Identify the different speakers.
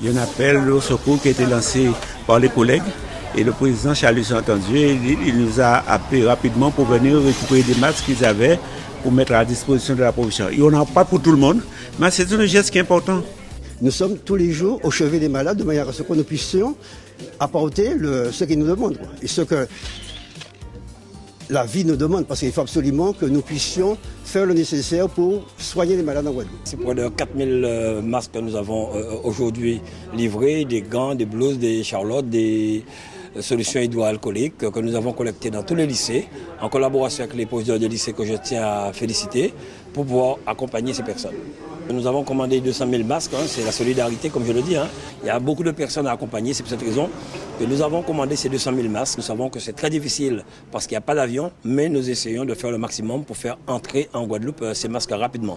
Speaker 1: Il y a un appel au secours qui a été lancé par les collègues et le président Charles a entendu et il nous a appelé rapidement pour venir récupérer des masques qu'ils avaient pour mettre à disposition de la population. Il n'y en a pas pour tout le monde, mais c'est un geste qui est important.
Speaker 2: Nous sommes tous les jours au chevet des malades de manière à ce que nous puissions apporter ce qu'ils nous demandent et ce que la vie nous demande, parce qu'il faut absolument que nous puissions faire le nécessaire pour soigner les malades en Guadeloupe.
Speaker 3: C'est près de 4000 masques que nous avons aujourd'hui livrés, des gants, des blouses, des charlottes, des solutions hydroalcooliques que nous avons collectées dans tous les lycées, en collaboration avec les professeurs de lycée que je tiens à féliciter, pour pouvoir accompagner ces personnes. Nous avons commandé 200 000 masques, hein, c'est la solidarité comme je le dis. Hein. Il y a beaucoup de personnes à accompagner, c'est pour cette raison nous avons commandé ces 200 000 masques. Nous savons que c'est très difficile parce qu'il n'y a pas d'avion, mais nous essayons de faire le maximum pour faire entrer en Guadeloupe ces masques rapidement.